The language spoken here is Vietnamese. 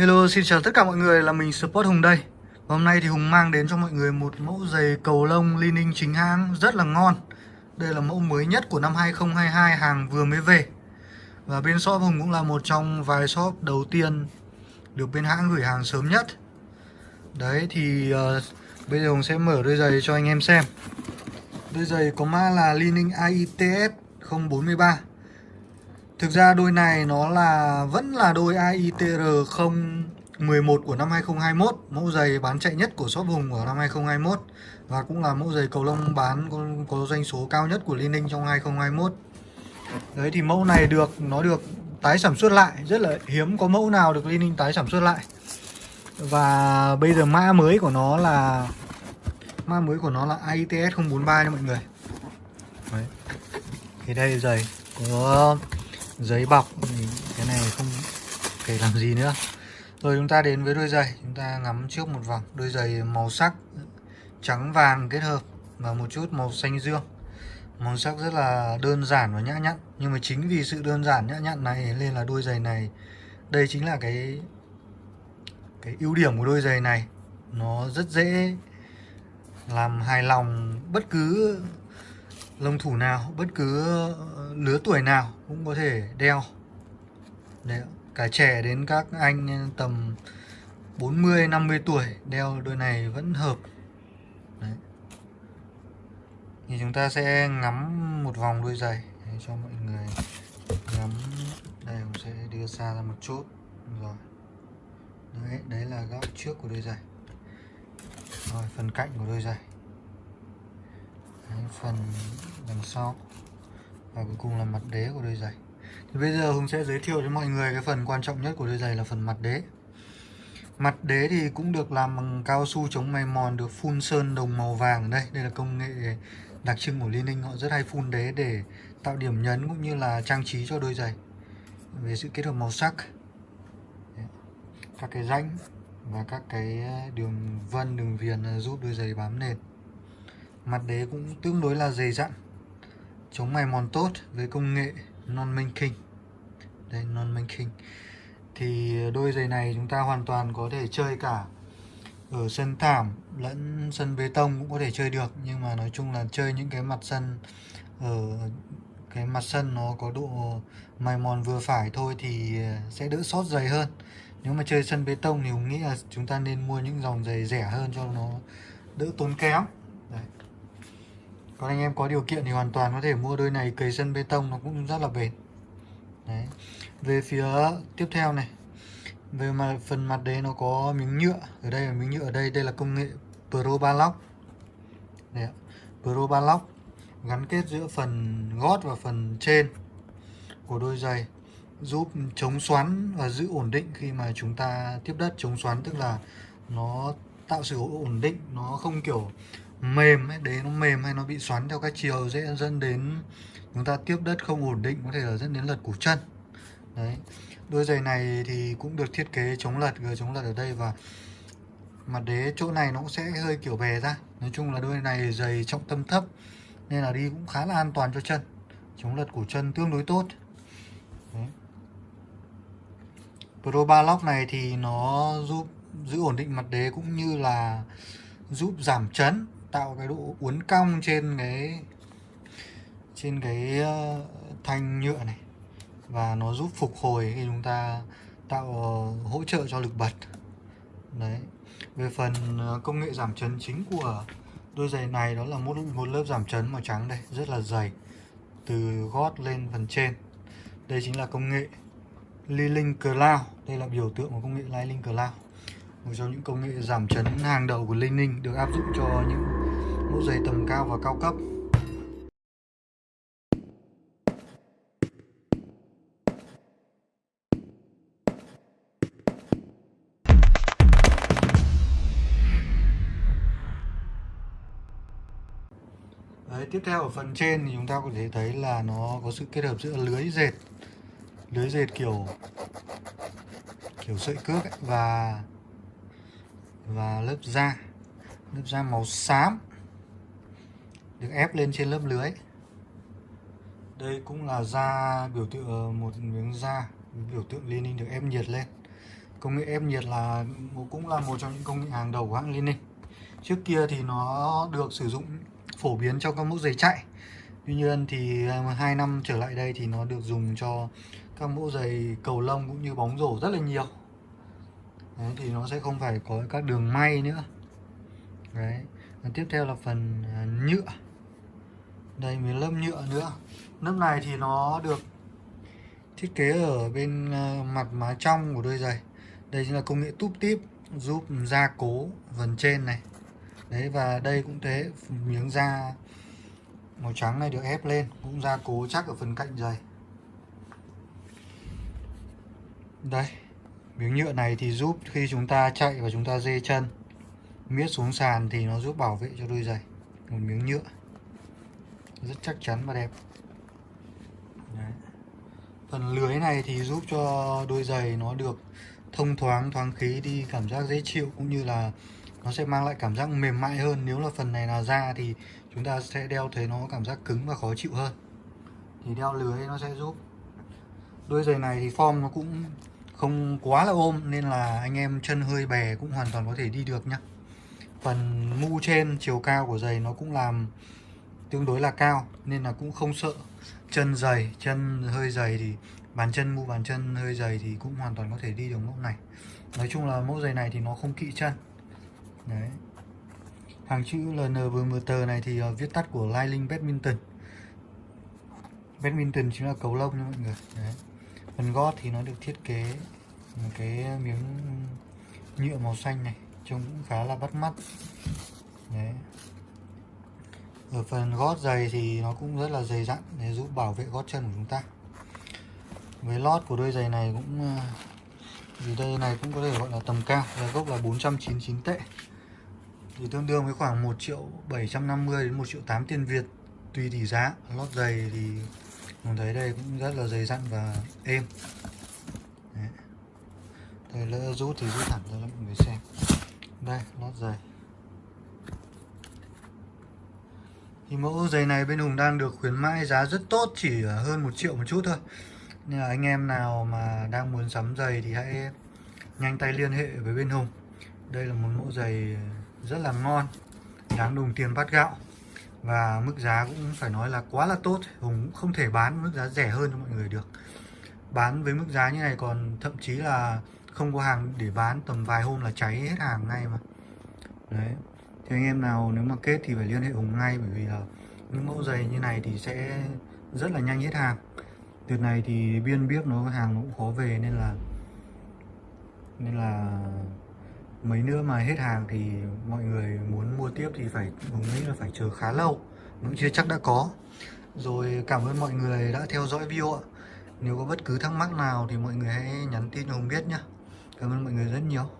Hello, xin chào tất cả mọi người, là mình Sport Hùng đây. Và Hôm nay thì Hùng mang đến cho mọi người một mẫu giày cầu lông Li chính hãng rất là ngon. Đây là mẫu mới nhất của năm 2022, hàng vừa mới về. Và bên shop Hùng cũng là một trong vài shop đầu tiên được bên hãng gửi hàng sớm nhất. Đấy thì uh, bây giờ Hùng sẽ mở đôi giày cho anh em xem. Đôi giày có mã là Li AITF AITS 043 Thực ra đôi này nó là vẫn là đôi AITR 011 của năm 2021 Mẫu giày bán chạy nhất của shop Hùng của năm 2021 Và cũng là mẫu giày cầu lông bán có, có doanh số cao nhất của Liên Ninh trong 2021 Đấy thì mẫu này được nó được tái sản xuất lại Rất là hiếm có mẫu nào được Liên Ninh tái sản xuất lại. Và bây giờ mã mới của nó là Mã mới của nó là AITS 043 nha mọi người. Đấy. Thì đây giày của giấy bọc cái này không kể làm gì nữa. Rồi chúng ta đến với đôi giày. Chúng ta ngắm trước một vòng. Đôi giày màu sắc, trắng vàng kết hợp và một chút màu xanh dương. Màu sắc rất là đơn giản và nhã nhặn. Nhưng mà chính vì sự đơn giản, nhã nhặn này nên là đôi giày này, đây chính là cái cái ưu điểm của đôi giày này. Nó rất dễ làm hài lòng bất cứ lông thủ nào bất cứ ờ, lứa tuổi nào cũng có thể đeo. Đấy, cả trẻ đến các anh tầm 40 50 tuổi đeo đôi này vẫn hợp. Đấy. thì chúng ta sẽ ngắm một vòng đôi giày để cho mọi người ngắm. Đây cũng sẽ đưa xa ra một chút. Rồi. Đấy đấy là góc trước của đôi giày. Rồi phần cạnh của đôi giày phần đằng sau. Và cuối cùng là mặt đế của đôi giày. Thì bây giờ Hùng sẽ giới thiệu cho mọi người cái phần quan trọng nhất của đôi giày là phần mặt đế. Mặt đế thì cũng được làm bằng cao su chống mài mòn, được phun sơn đồng màu vàng đây. Đây là công nghệ đặc trưng của Liên Ninh. Họ rất hay phun đế để tạo điểm nhấn cũng như là trang trí cho đôi giày. Về sự kết hợp màu sắc, các cái rãnh và các cái đường vân, đường viền giúp đôi giày bám nền mặt đế cũng tương đối là dày dặn. Chống mài mòn tốt với công nghệ non minh kinh, đây non minh kinh thì đôi giày này chúng ta hoàn toàn có thể chơi cả ở sân thảm lẫn sân bê tông cũng có thể chơi được. Nhưng mà nói chung là chơi những cái mặt sân ở cái mặt sân nó có độ mài mòn vừa phải thôi thì sẽ đỡ sót giày hơn. Nếu mà chơi sân bê tông thì mình nghĩ là chúng ta nên mua những dòng giày rẻ hơn cho nó đỡ tốn kém còn anh em có điều kiện thì hoàn toàn có thể mua đôi này cầy sân bê tông nó cũng rất là bền Đấy. về phía tiếp theo này về mặt phần mặt đấy nó có miếng nhựa ở đây là miếng nhựa ở đây đây là công nghệ Pro Balock Đấy, Pro Balock gắn kết giữa phần gót và phần trên của đôi giày giúp chống xoắn và giữ ổn định khi mà chúng ta tiếp đất chống xoắn tức là nó tạo sự ổn định nó không kiểu mềm ấy, đấy nó mềm hay nó bị xoắn theo các chiều dễ dẫn đến chúng ta tiếp đất không ổn định có thể là dẫn đến lật cổ chân. Đấy. Đôi giày này thì cũng được thiết kế chống lật gờ chống lật ở đây và mặt đế chỗ này nó cũng sẽ hơi kiểu bè ra. Nói chung là đôi này giày trọng tâm thấp nên là đi cũng khá là an toàn cho chân. Chống lật cổ chân tương đối tốt. Đấy. Pro 3 lock này thì nó giúp giữ ổn định mặt đế cũng như là giúp giảm chấn tạo cái độ uốn cong trên cái trên cái ờ, thanh nhựa này. Và nó giúp phục hồi khi chúng ta tạo ờ, hỗ trợ cho lực bật. Đấy. Về phần ờ, công nghệ giảm chấn chính của đôi giày này, đó là một một lớp giảm chấn màu trắng đây, rất là dày, từ gót lên phần trên. Đây chính là công nghệ Liling Cloud. Đây là biểu tượng của công nghệ Liling Cloud. Một trong những công nghệ giảm chấn hàng đầu của Linh được áp dụng cho những mũ giày tầm cao và cao cấp. Đấy, tiếp theo ở phần trên thì chúng ta có thể thấy là nó có sự kết hợp giữa lưới dệt. Lưới dệt kiểu kiểu sợi cước ấy, và và lớp da lớp da màu xám được ép lên trên lớp lưới. Đây cũng là da biểu tượng ờ, một miếng da biểu tượng Lenin được ép nhiệt lên. Công nghệ ép nhiệt là cũng là một trong những công nghệ hàng đầu của hãng Liên Ninh trước kia thì nó được sử dụng phổ biến trong các mẫu giày chạy. Tuy nhiên thì ờ, hai năm trở lại đây thì nó được dùng cho các mẫu giày cầu lông cũng như bóng rổ rất là nhiều. Đấy, thì nó sẽ không phải có các đường may nữa. Đấy. Và tiếp theo là phần ờ, nhựa đây mới lớp nhựa nữa. Lớp này thì nó được thiết kế ở bên ờ, mặt má trong của đôi giày. Đây chính là công nghệ túp tiếp giúp gia cố phần trên này. Đấy, và đây cũng thế, miếng da màu trắng này được ép lên, cũng gia cố chắc ở phần cạnh giày. Đây, miếng nhựa này thì giúp khi chúng ta chạy và chúng ta dê chân, miết xuống sàn thì nó giúp bảo vệ cho đôi giày. Một miếng nhựa rất chắc chắn và đẹp. Đấy. phần lưới này thì giúp cho đôi giày nó được thông thoáng thoáng khí đi cảm giác dễ chịu cũng như là nó sẽ mang lại cảm giác mềm mại hơn. Nếu là phần này là da thì chúng ta sẽ đeo thấy nó cảm giác cứng và khó chịu hơn. Thì đeo lưới nó sẽ giúp. Đôi giày này thì form nó cũng không quá là ôm nên là anh em chân hơi bè cũng hoàn toàn có thể đi được nhá. Phần mu trên chiều cao của giày nó cũng làm tương đối là cao, nên là cũng không sợ. Chân dày, chân hơi dày thì bàn chân, mu bàn chân hơi dày thì cũng hoàn toàn có thể đi được mẫu này. Nói chung là mẫu giày này thì nó không kỵ chân. Đấy. Hàng chữ LNVMT này thì ờ, viết tắt của Liling Badminton. Badminton chính là cầu lông nha mọi người. Đấy. phần gót thì nó được thiết kế một cái miếng nhựa màu xanh này, trông cũng khá là bắt mắt. Đấy ở phần gót giày thì nó cũng rất là dày dặn để giúp bảo vệ gót chân của chúng ta. Với lót của đôi giày này cũng ờ, vì đây này cũng có thể gọi là tầm cao giá gốc là 499 tệ. Thì tương đương với khoảng 1 triệu 750 đến 1 triệu 8 tiền Việt, tùy tỷ giá. Lót giày thì mình thấy đây cũng rất là dày dặn và êm. Đấy. đây lỡ rút thì rút thẳng ra cho mọi người xem. Đây, lót giày. Thì mẫu giày này bên Hùng đang được khuyến mãi giá rất tốt, chỉ hơn một triệu một chút thôi. Nên là anh em nào mà đang muốn sắm giày thì hãy nhanh tay liên hệ với bên Hùng. Đây là một mẫu giày rất là ngon, đáng đồng tiền bát gạo. Và mức giá cũng phải nói là quá là tốt. Hùng cũng không thể bán mức giá rẻ hơn cho mọi người được. Bán với mức giá như này còn thậm chí là không có hàng để bán, tầm vài hôm là cháy hết hàng ngay mà. Đấy thì anh em nào nếu mà kết thì phải liên hệ Hùng ngay, bởi vì là những mẫu giày như này thì sẽ rất là nhanh hết hàng. Đợt này thì biên biết nó hàng nó cũng khó về nên là nên là mấy nữa mà hết hàng thì mọi người muốn mua tiếp thì phải, Hùng nghĩ là phải chờ khá lâu cũng chưa chắc đã có. Rồi cảm ơn mọi người đã theo dõi video ạ. Nếu có bất cứ thắc mắc nào thì mọi người hãy nhắn tin cho Hùng biết nhé cảm ơn mọi người rất nhiều.